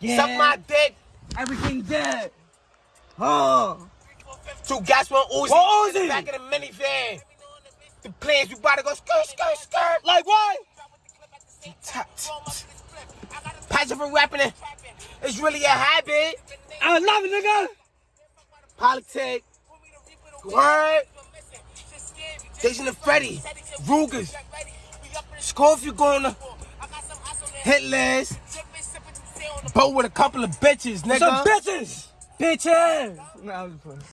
Yeah. Suck my dick. Everything dead. Oh. Two gas, one Uzi. In the Uzi. back of the minivan. The plans, we about to go skirt, skirt, skirt. Like what? Passion for rapping it. It's really a habit. I love it, nigga. Politics. Word. Jason and Freddy. Rugers. Score if you're gonna hit list. Boat with a couple of bitches, nigga. Some bitches. Bitches. Nah, I was playing.